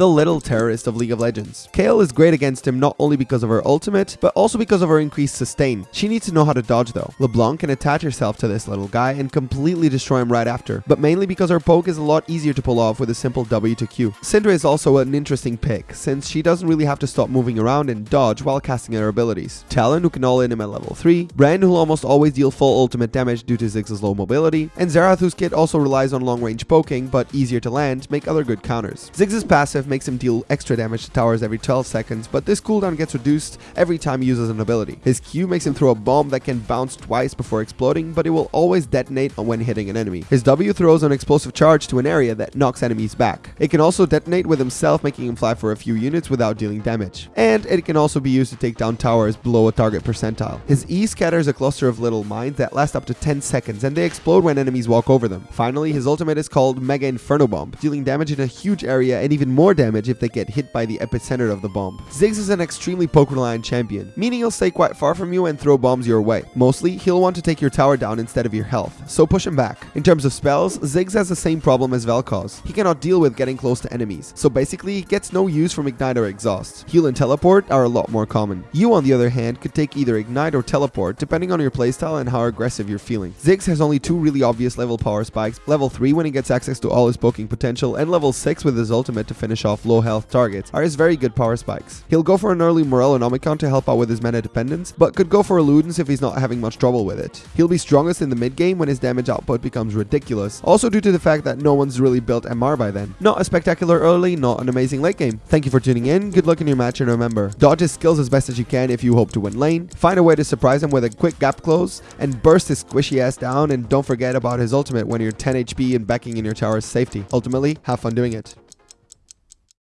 the little terrorist of League of Legends. Kayle is great against him not only because of her ultimate, but also because of her increased sustain. She needs to know how to dodge though. LeBlanc can attach herself to this little guy and completely destroy him right after, but mainly because her poke is a lot easier to pull off with a simple W to Q. Syndra is also an interesting pick, since she doesn't really have to stop moving around and dodge while casting her abilities. Talon who can all in him at level 3, Brand who'll almost always deal full ultimate damage due to Ziggs's low mobility, and Xerath whose kit also relies on long range poking but easier to land make other good counters. Ziggs's passive makes him deal extra damage to towers every 12 seconds, but this cooldown gets reduced every time he uses an ability. His Q makes him throw a bomb that can bounce twice before exploding, but it will always detonate when hitting an enemy. His W throws an explosive charge to an area that knocks enemies back. It can also detonate with himself, making him fly for a few units without dealing damage. And it can also be used to take down towers below a target percentile. His E scatters a cluster of little mines that last up to 10 seconds, and they explode when enemies walk over them. Finally, his ultimate is called Mega Inferno Bomb, dealing damage in a huge area and even more damage if they get hit by the epicenter of the bomb. Ziggs is an extremely poke-reliant champion, meaning he'll stay quite far from you and throw bombs your way. Mostly, he'll want to take your tower down instead of your health, so push him back. In terms of spells, Ziggs has the same problem as Vel'Koz. He cannot deal with getting close to enemies, so basically he gets no use from Ignite or Exhaust. Heal and Teleport are a lot more common. You, on the other hand, could take either Ignite or Teleport depending on your playstyle and how aggressive you're feeling. Ziggs has only two really obvious level power spikes, level 3 when he gets access to all his poking potential, and level 6 with his ultimate to finish off low health targets are his very good power spikes. He'll go for an early Morellonomicon to help out with his mana dependence, but could go for a Ludens if he's not having much trouble with it. He'll be strongest in the mid game when his damage output becomes ridiculous, also due to the fact that no one's really built MR by then. Not a spectacular early, not an amazing late game. Thank you for tuning in, good luck in your match and remember, dodge his skills as best as you can if you hope to win lane, find a way to surprise him with a quick gap close, and burst his squishy ass down and don't forget about his ultimate when you're 10 HP and backing in your tower's safety. Ultimately, have fun doing it.